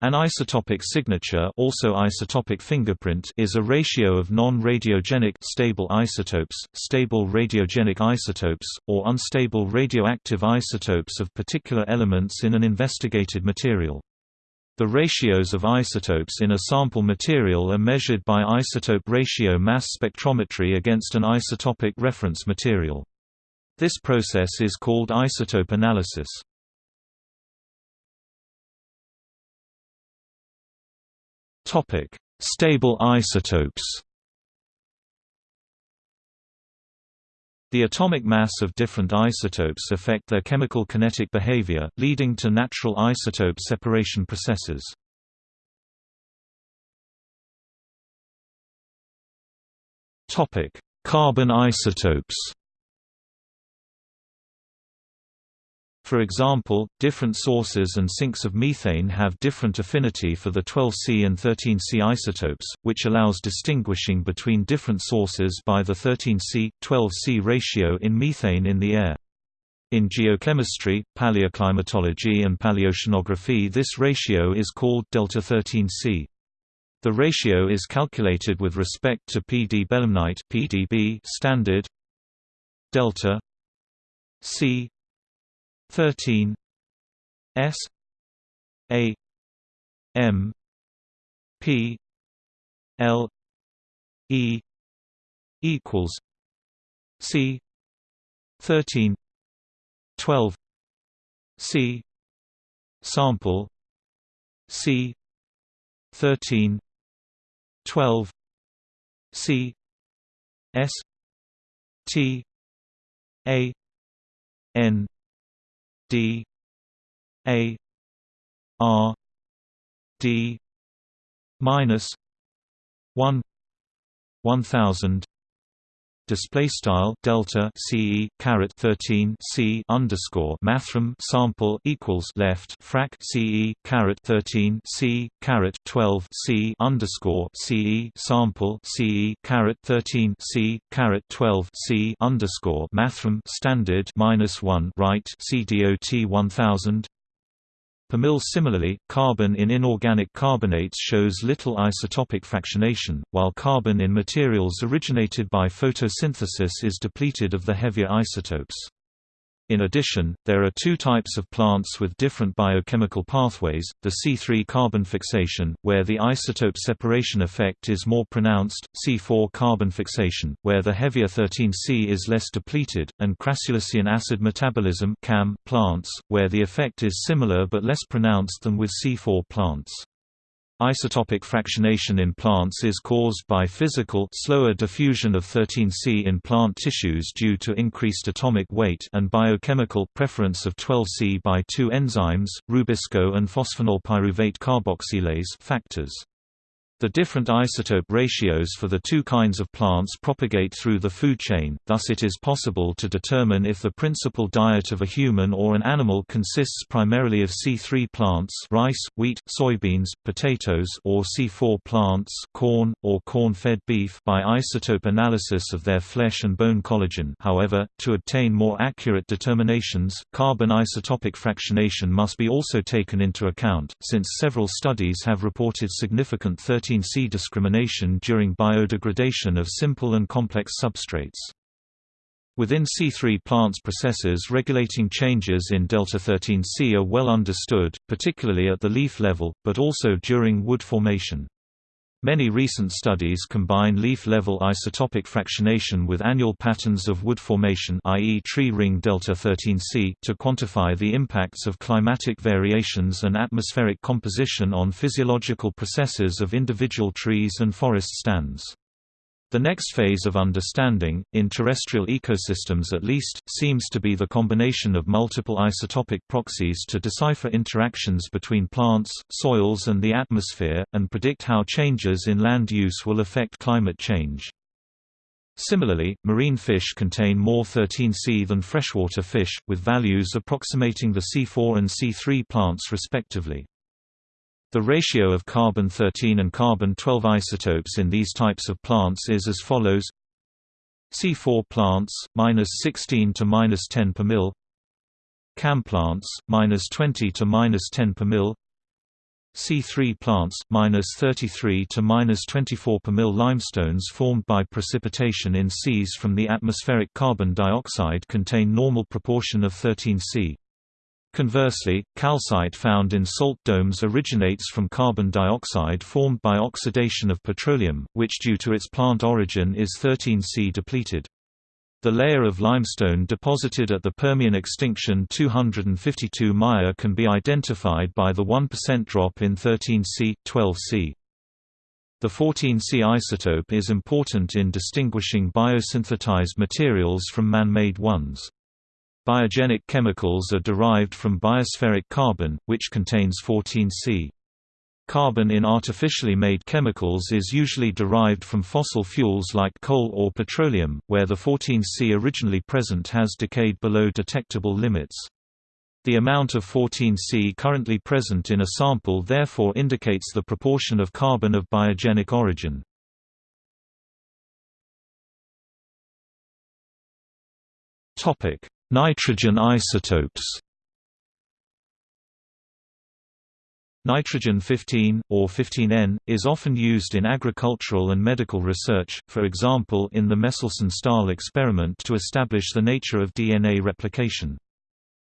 An isotopic signature also isotopic fingerprint is a ratio of non-radiogenic stable isotopes, stable radiogenic isotopes, or unstable radioactive isotopes of particular elements in an investigated material. The ratios of isotopes in a sample material are measured by isotope ratio mass spectrometry against an isotopic reference material. This process is called isotope analysis. Topic: Stable isotopes. The atomic mass of different isotopes affect their chemical kinetic behavior, leading to natural isotope separation processes. Topic: Carbon isotopes. For example, different sources and sinks of methane have different affinity for the 12C and 13C isotopes, which allows distinguishing between different sources by the 13C-12C ratio in methane in the air. In geochemistry, paleoclimatology and paleoceanography this ratio is called delta 13C. The ratio is calculated with respect to Pee Dee belemnite (PDB) standard delta C 13 S A M P L E equals C thirteen twelve C sample C thirteen twelve C S T A N D A R D minus one one thousand display style delta ce caret 13 c underscore mathrm sample equals left frac ce caret 13 c caret 12 c underscore ce sample ce caret 13 c caret 12 c underscore mathrm standard minus 1 right cdot 1000 Per mil similarly, carbon in inorganic carbonates shows little isotopic fractionation, while carbon in materials originated by photosynthesis is depleted of the heavier isotopes. In addition, there are two types of plants with different biochemical pathways, the C3 carbon fixation, where the isotope separation effect is more pronounced, C4 carbon fixation, where the heavier 13C is less depleted, and crassulacean acid metabolism plants, where the effect is similar but less pronounced than with C4 plants. Isotopic fractionation in plants is caused by physical slower diffusion of 13C in plant tissues due to increased atomic weight and biochemical preference of 12C by two enzymes, rubisco and phosphoenolpyruvate carboxylase factors. The different isotope ratios for the two kinds of plants propagate through the food chain, thus it is possible to determine if the principal diet of a human or an animal consists primarily of C3 plants rice, wheat, soybeans, potatoes or C4 plants corn, or corn-fed beef by isotope analysis of their flesh and bone collagen. However, to obtain more accurate determinations, carbon isotopic fractionation must be also taken into account, since several studies have reported significant 13 13C discrimination during biodegradation of simple and complex substrates. Within C3 plants processes regulating changes in delta-13C are well understood, particularly at the leaf level, but also during wood formation. Many recent studies combine leaf-level isotopic fractionation with annual patterns of wood formation i.e. tree ring delta 13C to quantify the impacts of climatic variations and atmospheric composition on physiological processes of individual trees and forest stands. The next phase of understanding, in terrestrial ecosystems at least, seems to be the combination of multiple isotopic proxies to decipher interactions between plants, soils and the atmosphere, and predict how changes in land use will affect climate change. Similarly, marine fish contain more 13C than freshwater fish, with values approximating the C4 and C3 plants respectively. The ratio of carbon-13 and carbon-12 isotopes in these types of plants is as follows C4 plants, minus 16 to minus 10 per mil. CAM plants, minus 20 to minus 10 per mil. C3 plants, minus 33 to minus 24 per mil limestones formed by precipitation in seas from the atmospheric carbon dioxide contain normal proportion of 13 C. Conversely, calcite found in salt domes originates from carbon dioxide formed by oxidation of petroleum, which due to its plant origin is 13C depleted. The layer of limestone deposited at the Permian extinction 252 Maya can be identified by the 1% drop in 13C, 12C. The 14C isotope is important in distinguishing biosynthesized materials from man-made ones. Biogenic chemicals are derived from biospheric carbon, which contains 14C. Carbon in artificially made chemicals is usually derived from fossil fuels like coal or petroleum, where the 14C originally present has decayed below detectable limits. The amount of 14C currently present in a sample therefore indicates the proportion of carbon of biogenic origin. Nitrogen isotopes Nitrogen-15, or 15N, is often used in agricultural and medical research, for example in the Meselson-Stahl experiment to establish the nature of DNA replication.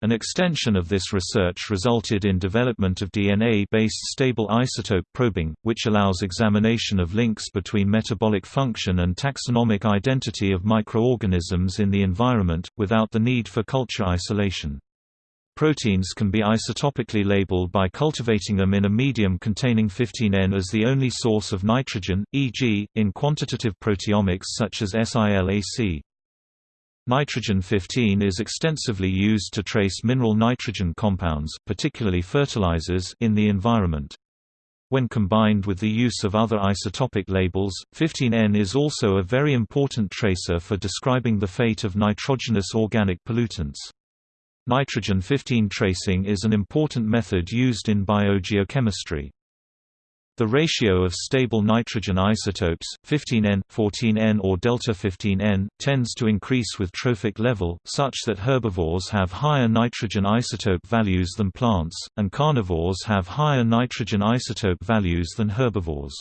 An extension of this research resulted in development of DNA-based stable isotope probing, which allows examination of links between metabolic function and taxonomic identity of microorganisms in the environment, without the need for culture isolation. Proteins can be isotopically labeled by cultivating them in a medium containing 15N as the only source of nitrogen, e.g., in quantitative proteomics such as SILAC. Nitrogen-15 is extensively used to trace mineral nitrogen compounds particularly fertilizers in the environment. When combined with the use of other isotopic labels, 15N is also a very important tracer for describing the fate of nitrogenous organic pollutants. Nitrogen-15 tracing is an important method used in biogeochemistry. The ratio of stable nitrogen isotopes, 15N, 14N or delta-15N, tends to increase with trophic level, such that herbivores have higher nitrogen isotope values than plants, and carnivores have higher nitrogen isotope values than herbivores.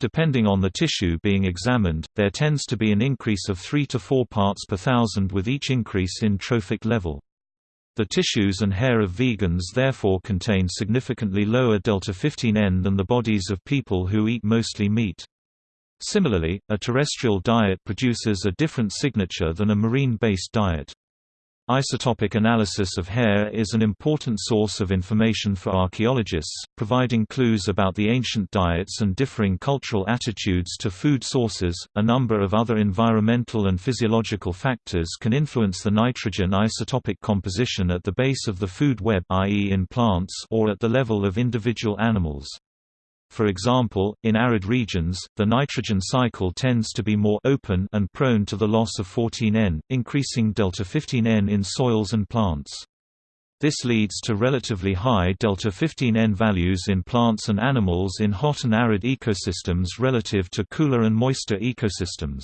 Depending on the tissue being examined, there tends to be an increase of 3 to 4 parts per thousand with each increase in trophic level. The tissues and hair of vegans therefore contain significantly lower delta-15N than the bodies of people who eat mostly meat. Similarly, a terrestrial diet produces a different signature than a marine-based diet. Isotopic analysis of hair is an important source of information for archaeologists, providing clues about the ancient diets and differing cultural attitudes to food sources. A number of other environmental and physiological factors can influence the nitrogen isotopic composition at the base of the food web, i.e., in plants, or at the level of individual animals. For example, in arid regions, the nitrogen cycle tends to be more open and prone to the loss of 14N, increasing delta-15N in soils and plants. This leads to relatively high delta-15N values in plants and animals in hot and arid ecosystems relative to cooler and moister ecosystems.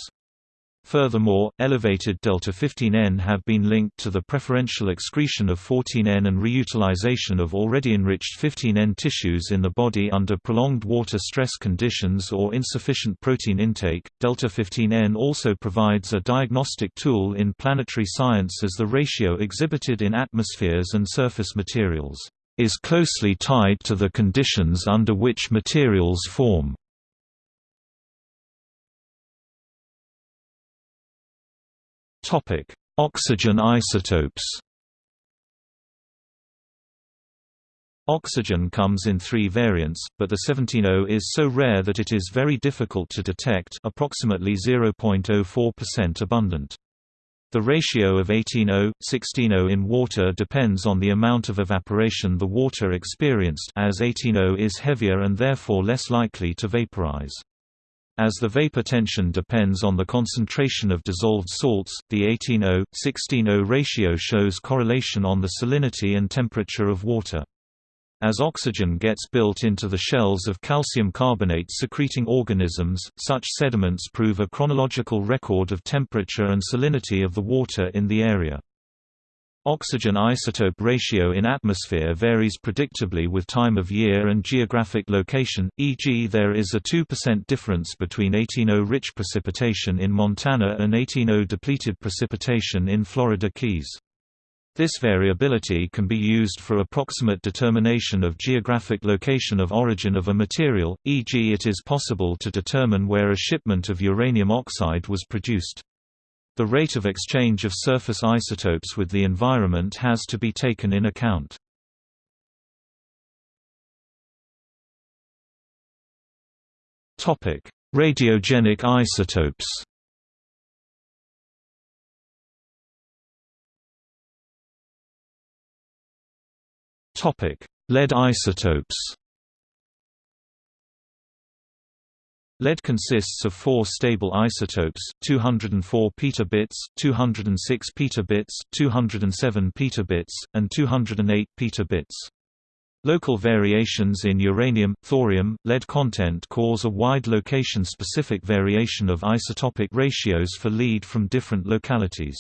Furthermore, elevated delta-15N have been linked to the preferential excretion of 14N and reutilization of already enriched 15N tissues in the body under prolonged water stress conditions or insufficient protein intake. Delta-15N also provides a diagnostic tool in planetary science as the ratio exhibited in atmospheres and surface materials is closely tied to the conditions under which materials form. Topic: Oxygen isotopes. Oxygen comes in three variants, but the 17O is so rare that it is very difficult to detect approximately 0.04% abundant. The ratio of 18O, 16O in water depends on the amount of evaporation the water experienced as 18O is heavier and therefore less likely to vaporize. As the vapor tension depends on the concentration of dissolved salts, the 18O-16O ratio shows correlation on the salinity and temperature of water. As oxygen gets built into the shells of calcium carbonate secreting organisms, such sediments prove a chronological record of temperature and salinity of the water in the area. Oxygen isotope ratio in atmosphere varies predictably with time of year and geographic location, e.g. there is a 2% difference between 18O rich precipitation in Montana and 18O depleted precipitation in Florida Keys. This variability can be used for approximate determination of geographic location of origin of a material, e.g. it is possible to determine where a shipment of uranium oxide was produced. The rate of exchange of surface isotopes with the environment has to be taken in account. Topic: Radiogenic isotopes Topic: Lead isotopes Lead consists of four stable isotopes, 204 petabits, 206 petabits, 207 petabits, and 208 petabits. Local variations in uranium, thorium, lead content cause a wide location-specific variation of isotopic ratios for lead from different localities.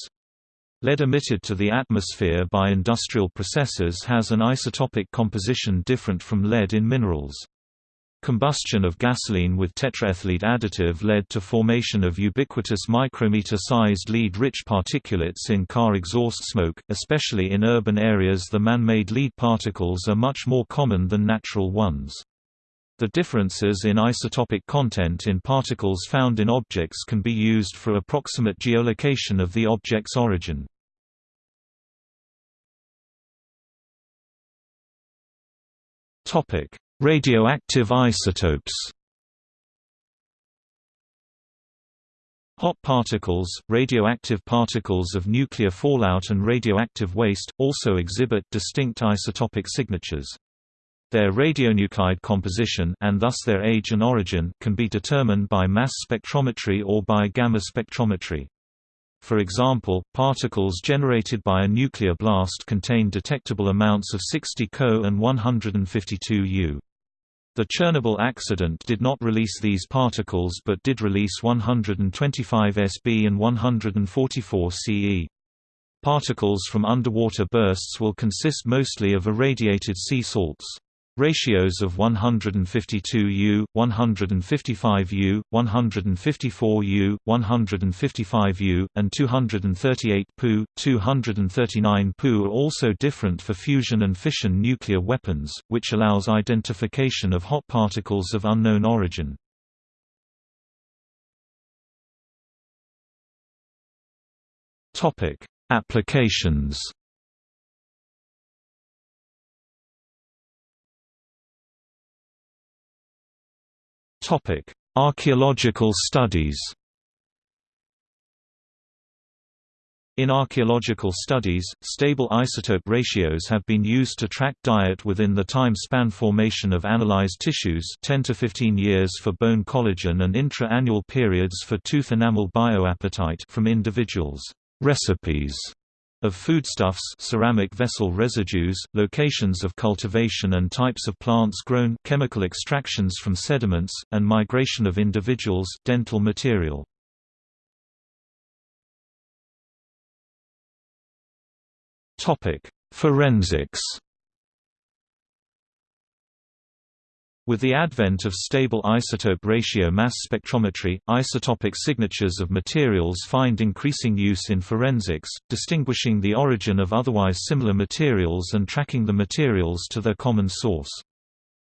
Lead emitted to the atmosphere by industrial processes has an isotopic composition different from lead in minerals. Combustion of gasoline with tetraethyllead additive led to formation of ubiquitous micrometer-sized lead-rich particulates in car exhaust smoke, especially in urban areas the man-made lead particles are much more common than natural ones. The differences in isotopic content in particles found in objects can be used for approximate geolocation of the object's origin. Topic: Radioactive isotopes Hot particles, radioactive particles of nuclear fallout and radioactive waste, also exhibit distinct isotopic signatures. Their radionuclide composition and thus their age and origin can be determined by mass spectrometry or by gamma spectrometry. For example, particles generated by a nuclear blast contain detectable amounts of 60 Co and 152 U. The Chernobyl accident did not release these particles but did release 125 Sb and 144 Ce. Particles from underwater bursts will consist mostly of irradiated sea salts. Ratios of 152U, 155U, 154U, 155U, and 238 Pu, 239 Pu are also different for fusion and fission nuclear weapons, which allows identification of hot particles of unknown origin. Applications Topic: Archaeological studies. In archaeological studies, stable isotope ratios have been used to track diet within the time span formation of analyzed tissues 10 to 15 years for bone collagen and intra-annual periods for tooth enamel bioapatite from individuals' recipes of foodstuffs ceramic vessel residues, locations of cultivation and types of plants grown chemical extractions from sediments, and migration of individuals dental material. Forensics With the advent of stable isotope ratio mass spectrometry, isotopic signatures of materials find increasing use in forensics, distinguishing the origin of otherwise similar materials and tracking the materials to their common source.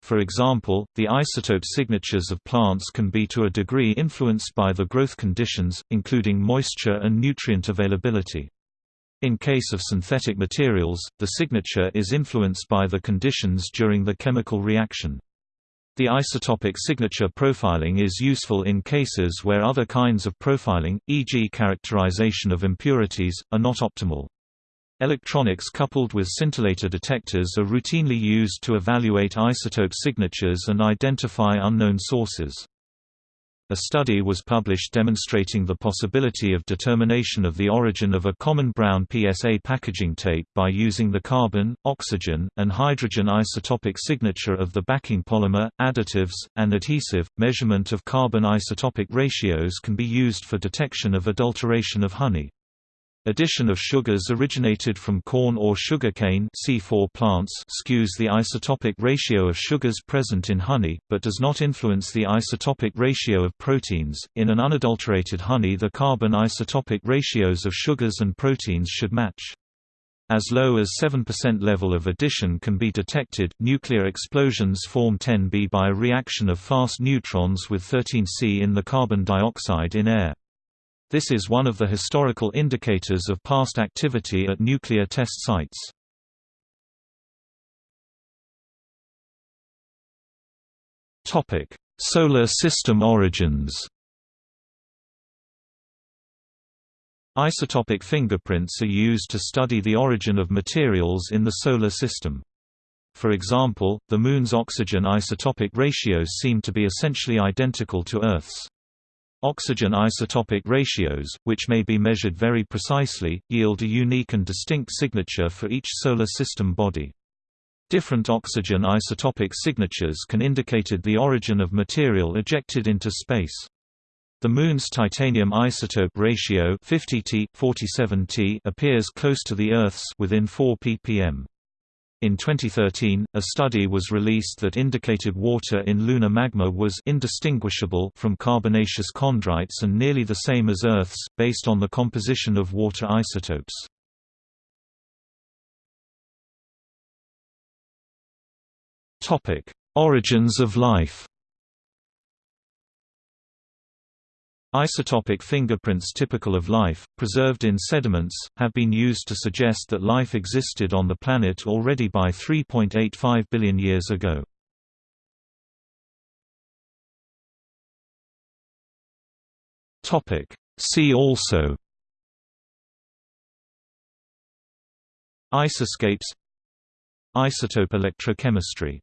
For example, the isotope signatures of plants can be to a degree influenced by the growth conditions, including moisture and nutrient availability. In case of synthetic materials, the signature is influenced by the conditions during the chemical reaction. The isotopic signature profiling is useful in cases where other kinds of profiling, e.g. characterization of impurities, are not optimal. Electronics coupled with scintillator detectors are routinely used to evaluate isotope signatures and identify unknown sources. A study was published demonstrating the possibility of determination of the origin of a common brown PSA packaging tape by using the carbon, oxygen, and hydrogen isotopic signature of the backing polymer, additives, and adhesive. Measurement of carbon isotopic ratios can be used for detection of adulteration of honey. Addition of sugars originated from corn or sugarcane C4 plants skews the isotopic ratio of sugars present in honey, but does not influence the isotopic ratio of proteins. In an unadulterated honey, the carbon isotopic ratios of sugars and proteins should match. As low as 7% level of addition can be detected. Nuclear explosions form 10B by a reaction of fast neutrons with 13C in the carbon dioxide in air. This is one of the historical indicators of past activity at nuclear test sites. Topic: Solar System origins. Isotopic fingerprints are used to study the origin of materials in the Solar System. For example, the Moon's oxygen isotopic ratios seem to be essentially identical to Earth's. Oxygen isotopic ratios, which may be measured very precisely, yield a unique and distinct signature for each Solar System body. Different oxygen isotopic signatures can indicate the origin of material ejected into space. The Moon's titanium isotope ratio 50T, 47T appears close to the Earth's within 4 ppm. In 2013, a study was released that indicated water in lunar magma was indistinguishable from carbonaceous chondrites and nearly the same as Earth's, based on the composition of water isotopes. Origins of life Isotopic fingerprints typical of life, preserved in sediments, have been used to suggest that life existed on the planet already by 3.85 billion years ago. See also Isoscapes Isotope electrochemistry